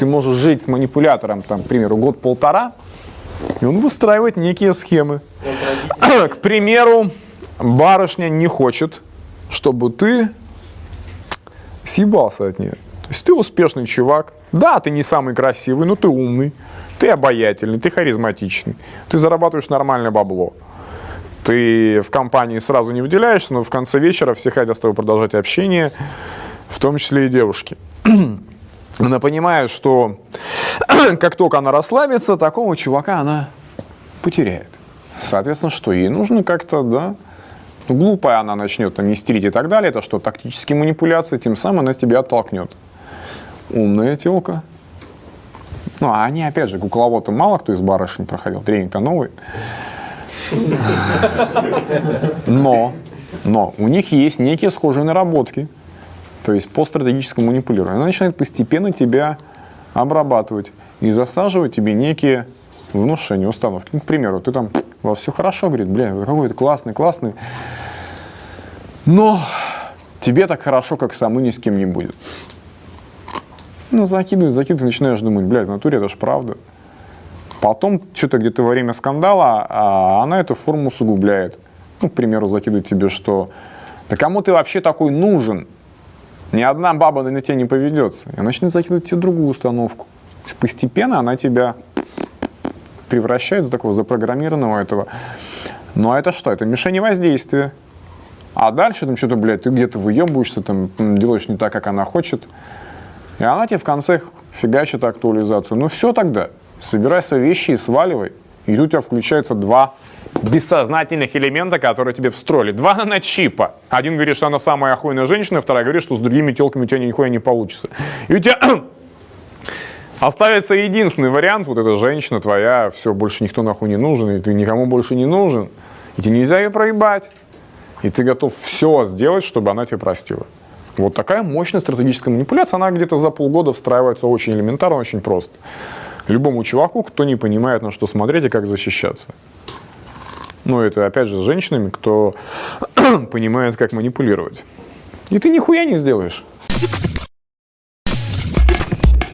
Ты можешь жить с манипулятором, там, к примеру, год-полтора, и он выстраивает некие схемы. К примеру, барышня не хочет, чтобы ты съебался от нее. То есть ты успешный чувак. Да, ты не самый красивый, но ты умный, ты обаятельный, ты харизматичный, ты зарабатываешь нормальное бабло. Ты в компании сразу не выделяешься, но в конце вечера все хотят с тобой продолжать общение, в том числе и девушки. Она понимает, что как только она расслабится, такого чувака она потеряет. Соответственно, что ей нужно как-то, да, ну, глупая она начнет там истерить и так далее, это что, тактические манипуляции, тем самым она тебя оттолкнет. Умная телка. Ну, а они, опять же, кукловод мало кто из барышень проходил, тренинг-то новый. Но, но у них есть некие схожие наработки то есть по стратегическому манипулированию. Она начинает постепенно тебя обрабатывать и засаживать тебе некие внушения, установки. Ну, к примеру, ты там, во все хорошо, говорит, бля, какой то классный, классный, но тебе так хорошо, как самому ни с кем не будет. Ну, закидывает, закидывает, начинаешь думать, блядь, в натуре это ж правда. Потом, что-то где-то во время скандала, а она эту форму усугубляет. Ну, к примеру, закидывает тебе, что да кому ты вообще такой нужен? Ни одна баба на тебя не поведется. И она начнет закидывать тебе другую установку. То есть постепенно она тебя превращает в такого запрограммированного этого. Ну а это что? Это мишень воздействия. А дальше там что-то, блядь, ты где-то выебываешься, там делаешь не так, как она хочет. И она тебе в конце фигачит актуализацию. Ну все тогда, собирай свои вещи и сваливай. И тут у тебя включается два бессознательных элемента, которые тебе встроили. Два наночипа. Один говорит, что она самая охуенная женщина, вторая говорит, что с другими телками у тебя нихуя не получится. И у тебя оставится единственный вариант, вот эта женщина твоя, все, больше никто нахуй не нужен, и ты никому больше не нужен, и тебе нельзя ее проебать. И ты готов все сделать, чтобы она тебя простила. Вот такая мощная стратегическая манипуляция, она где-то за полгода встраивается очень элементарно, очень просто. Любому чуваку, кто не понимает, на что смотреть и как защищаться. Ну, это опять же с женщинами, кто понимает, как манипулировать. И ты нихуя не сделаешь.